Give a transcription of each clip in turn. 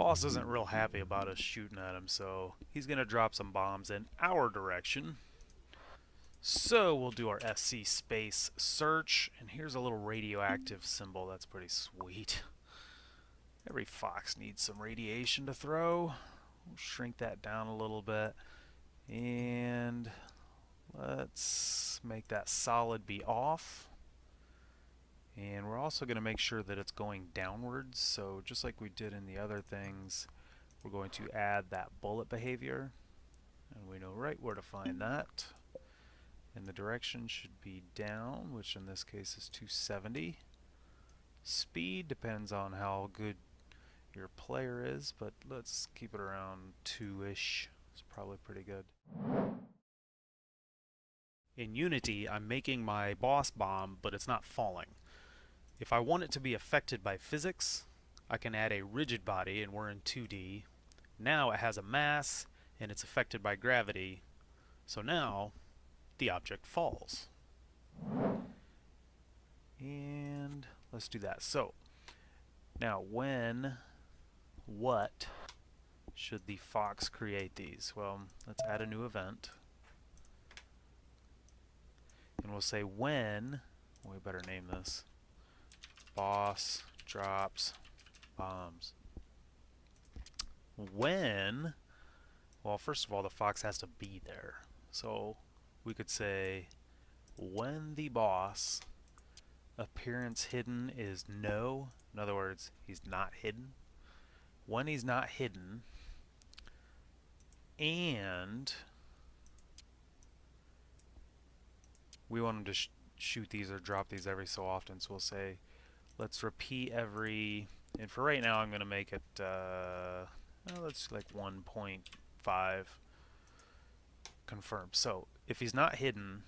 boss isn't real happy about us shooting at him, so he's going to drop some bombs in our direction. So we'll do our SC space search, and here's a little radioactive symbol. That's pretty sweet. Every fox needs some radiation to throw. We'll shrink that down a little bit. And let's make that solid be off. And we're also going to make sure that it's going downwards. So just like we did in the other things, we're going to add that bullet behavior. And we know right where to find that. And the direction should be down, which in this case is 270. Speed depends on how good your player is, but let's keep it around 2-ish. It's probably pretty good. In Unity, I'm making my boss bomb, but it's not falling. If I want it to be affected by physics, I can add a rigid body, and we're in 2D. Now it has a mass, and it's affected by gravity. So now, the object falls. And let's do that. So, now when, what, should the fox create these? Well, let's add a new event. And we'll say when, we better name this, boss drops bombs. When, well, first of all, the fox has to be there. So we could say when the boss appearance hidden is no, in other words, he's not hidden. When he's not hidden, and we want him to sh shoot these or drop these every so often, so we'll say let's repeat every, and for right now I'm going to make it, uh, well, let's like 1.5 confirm. So if he's not hidden,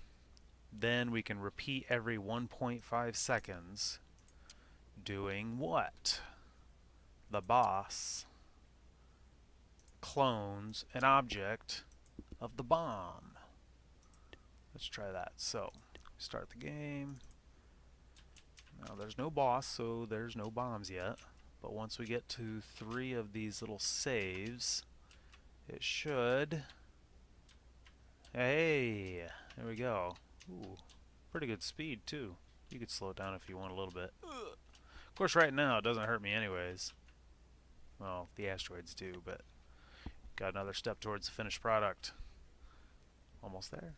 then we can repeat every 1.5 seconds doing what? The boss clones an object of the bomb. Let's try that. So, start the game. Now there's no boss, so there's no bombs yet. But once we get to three of these little saves, it should... Hey! There we go. Ooh, pretty good speed, too. You could slow it down if you want a little bit. Of course, right now, it doesn't hurt me anyways. Well, the asteroids do, but got another step towards the finished product. Almost there.